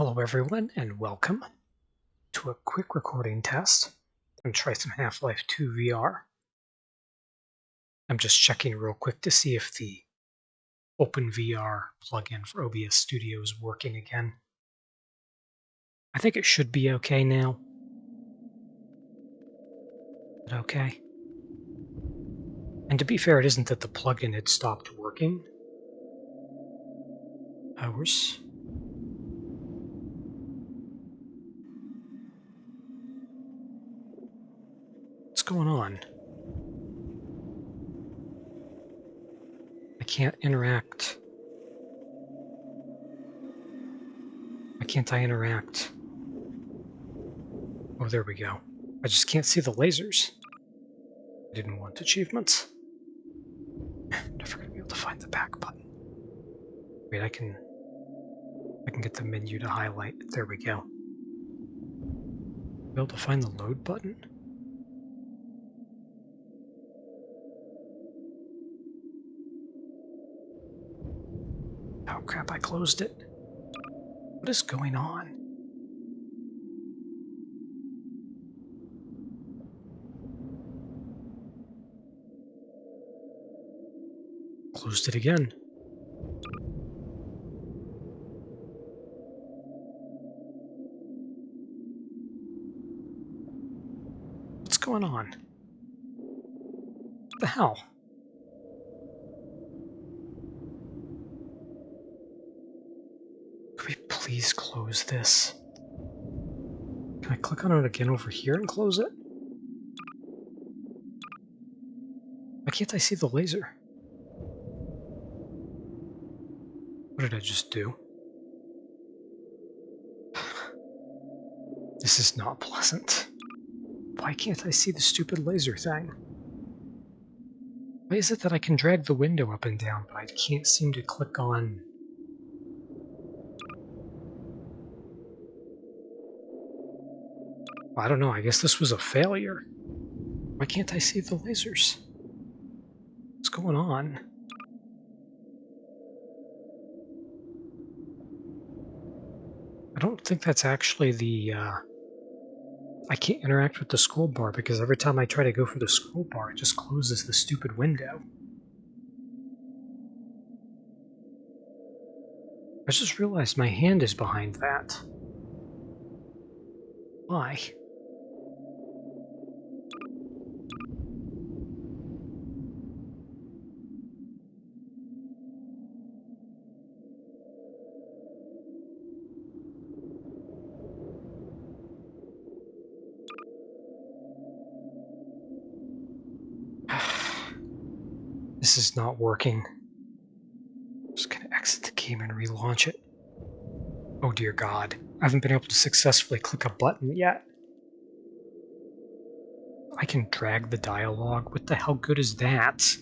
Hello everyone and welcome to a quick recording test. To try some Half-Life 2 VR. I'm just checking real quick to see if the OpenVR plugin for OBS Studio is working again. I think it should be okay now. Okay? And to be fair, it isn't that the plugin had stopped working. Hours. Going on? I can't interact. Why can't I interact? Oh, there we go. I just can't see the lasers. I didn't want achievements. Never gonna be able to find the back button. Wait, I can... I can get the menu to highlight. There we go. Be able to find the load button? Oh crap, I closed it. What is going on? Closed it again. What's going on? What the hell? Could we close this? Can I click on it again over here and close it? Why can't I see the laser? What did I just do? This is not pleasant. Why can't I see the stupid laser thing? Why is it that I can drag the window up and down, but I can't seem to click on... I don't know, I guess this was a failure. Why can't I see the lasers? What's going on? I don't think that's actually the, uh, I can't interact with the scroll bar because every time I try to go for the scroll bar, it just closes the stupid window. I just realized my hand is behind that. Why? This is not working. I'm just gonna exit the game and relaunch it. Oh dear god. I haven't been able to successfully click a button yet. I can drag the dialogue. What the hell good is that?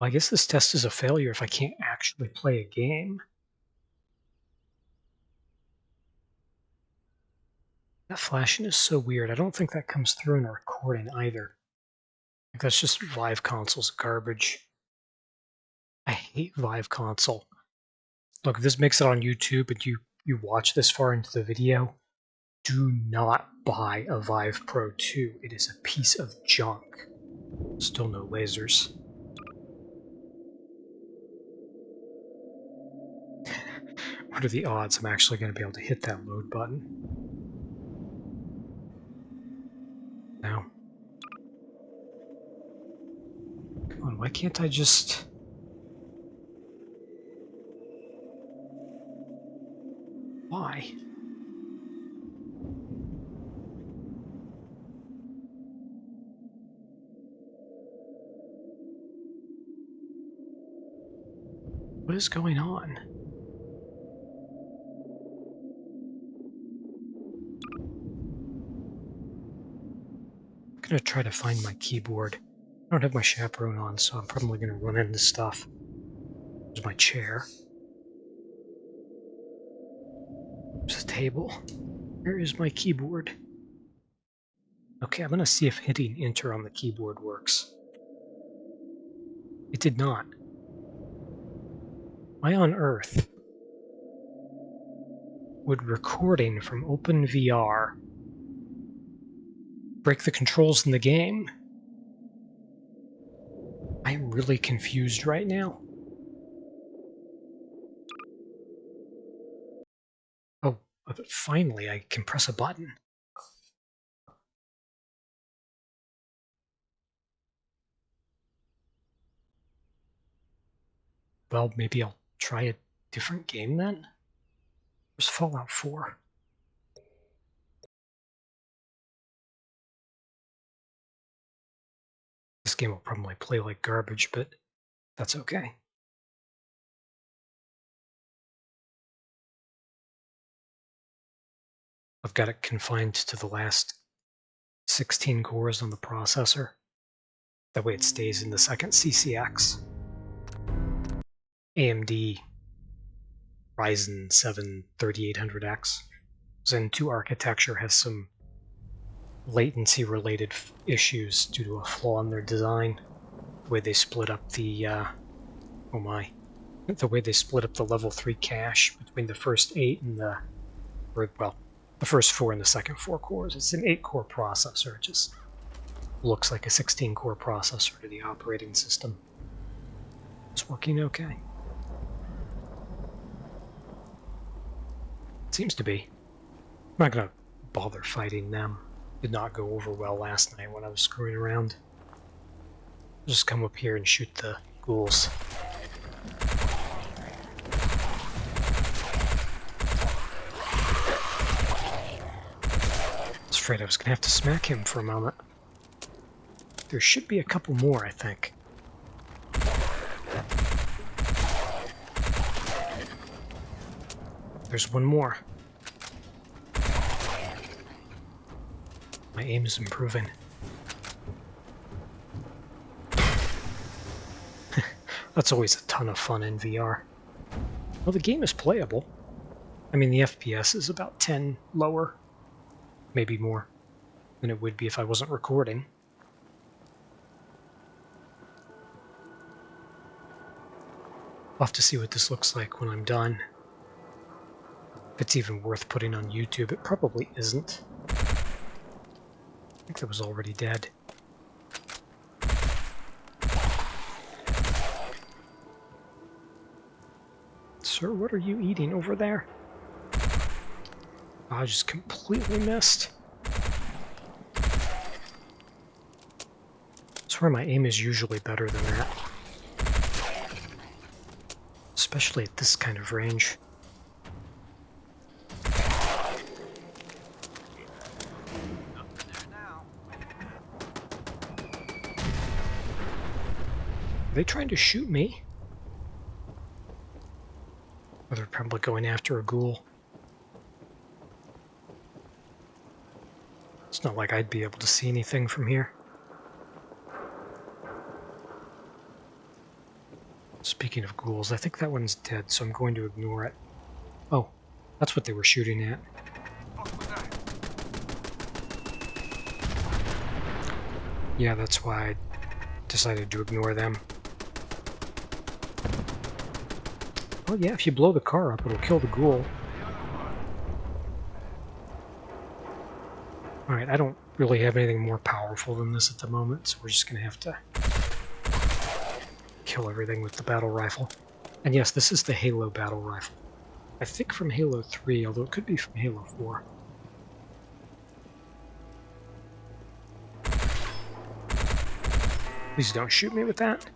I guess this test is a failure if I can't actually play a game. That flashing is so weird. I don't think that comes through in a recording either. Like that's just Vive Console's garbage. I hate Vive Console. Look, if this makes it on YouTube and you, you watch this far into the video, do not buy a Vive Pro 2. It is a piece of junk. Still no lasers. what are the odds I'm actually going to be able to hit that load button? Now. Come on, why can't I just... Why? What is going on? Going to try to find my keyboard. I don't have my chaperone on, so I'm probably going to run into stuff. There's my chair. There's a table. Where is my keyboard? Okay, I'm going to see if hitting enter on the keyboard works. It did not. Why on earth would recording from OpenVR break the controls in the game? I'm really confused right now. Oh, uh, finally I can press a button. Well, maybe I'll try a different game then? There's Fallout 4? Game will probably play like garbage, but that's okay. I've got it confined to the last 16 cores on the processor. That way it stays in the second CCX. AMD Ryzen 7 3800X Zen 2 architecture has some latency related issues due to a flaw in their design. The way they split up the, uh, oh my, the way they split up the level 3 cache between the first 8 and the, or, well, the first 4 and the second 4 cores. It's an 8 core processor, it just looks like a 16 core processor to the operating system. It's working okay. Seems to be. I'm not gonna bother fighting them. Did not go over well last night when I was screwing around. Just come up here and shoot the ghouls. I was afraid I was gonna have to smack him for a moment. There should be a couple more, I think. There's one more. My aim is improving. That's always a ton of fun in VR. Well, the game is playable. I mean, the FPS is about 10 lower, maybe more, than it would be if I wasn't recording. I'll have to see what this looks like when I'm done If it's even worth putting on YouTube. It probably isn't. I think it was already dead. Sir, what are you eating over there? I just completely missed. I swear my aim is usually better than that. Especially at this kind of range. They trying to shoot me? Or they're probably going after a ghoul. It's not like I'd be able to see anything from here. Speaking of ghouls, I think that one's dead, so I'm going to ignore it. Oh, that's what they were shooting at. Yeah, that's why I decided to ignore them. Well, yeah, if you blow the car up, it'll kill the ghoul. Alright, I don't really have anything more powerful than this at the moment, so we're just going to have to kill everything with the battle rifle. And yes, this is the Halo battle rifle. I think from Halo 3, although it could be from Halo 4. Please don't shoot me with that.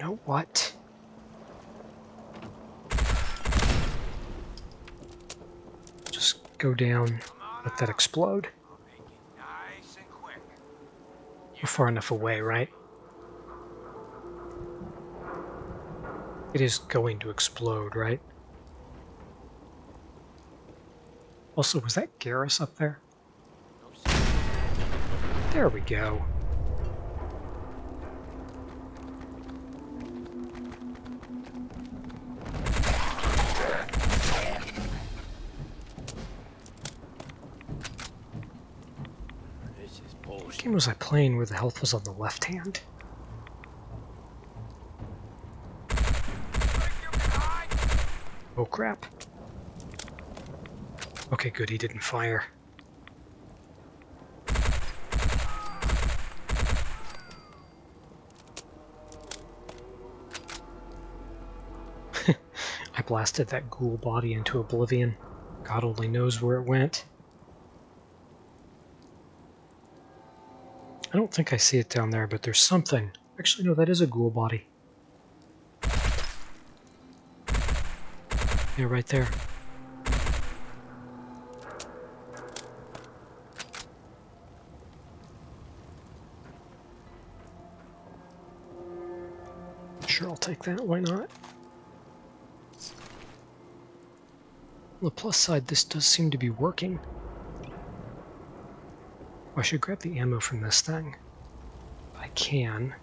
Know what? Just go down, let that explode. You're far enough away, right? It is going to explode, right? Also, was that Garrus up there? There we go. Game was I playing where the health was on the left hand? Oh crap. Okay, good, he didn't fire. I blasted that ghoul body into oblivion. God only knows where it went. I don't think I see it down there, but there's something. Actually, no, that is a ghoul body. Yeah, right there. Sure, I'll take that. Why not? On the plus side, this does seem to be working. I should grab the ammo from this thing. I can.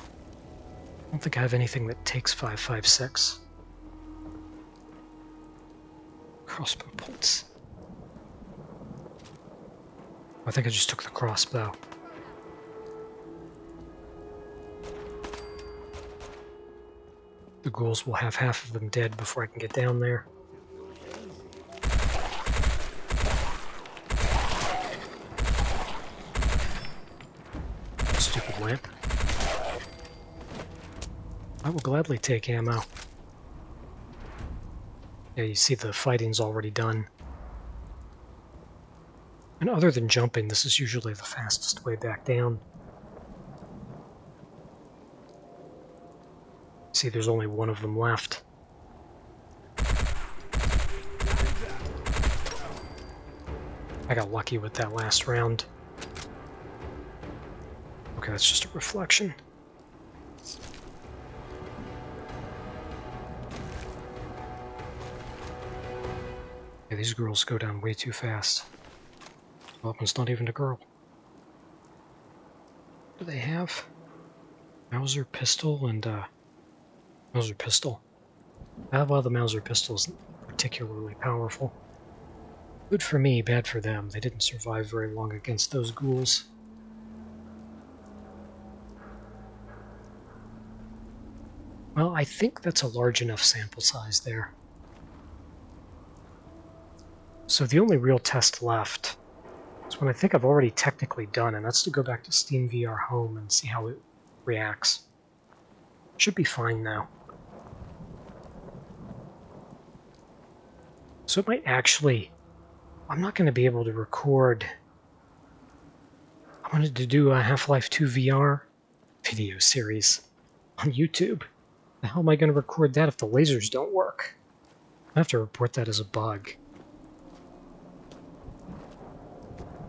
I don't think I have anything that takes 5.56. Crossbow bolts. I think I just took the crossbow. The ghouls will have half of them dead before I can get down there. Stupid lamp. I will gladly take ammo. Yeah, you see the fighting's already done. And other than jumping, this is usually the fastest way back down. See, there's only one of them left. I got lucky with that last round. Okay, that's just a reflection. These girls go down way too fast. It's not even a girl. What do they have? Mauser pistol and uh, Mauser pistol. Uh, well, the Mauser pistol isn't particularly powerful. Good for me, bad for them. They didn't survive very long against those ghouls. Well, I think that's a large enough sample size there. So the only real test left is one I think I've already technically done, and that's to go back to Steam VR Home and see how it reacts. Should be fine now. So it might actually... I'm not going to be able to record... I wanted to do a Half-Life 2 VR video series on YouTube. Hell am I going to record that if the lasers don't work? I have to report that as a bug.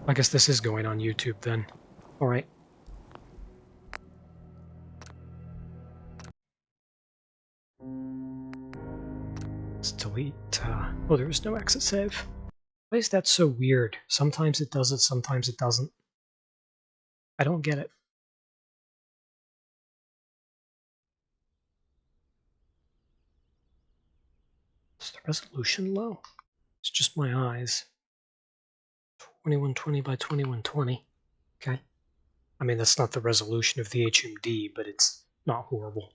I guess this is going on YouTube then. Alright. Let's delete. Uh, oh, there is no exit save. Why is that so weird? Sometimes it does it, sometimes it doesn't. I don't get it. Is the resolution low? It's just my eyes. 2120 by 2120. Okay. I mean, that's not the resolution of the HMD, but it's not horrible.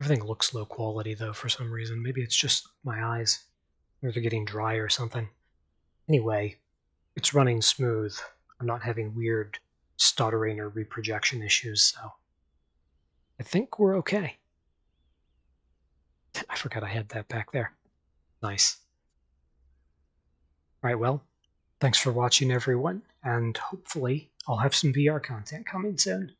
Everything looks low quality, though, for some reason. Maybe it's just my eyes. Or they're getting dry or something. Anyway, it's running smooth. I'm not having weird stuttering or reprojection issues, so I think we're okay. I forgot I had that back there. Nice. Right, well, thanks for watching everyone, and hopefully I'll have some VR content coming soon.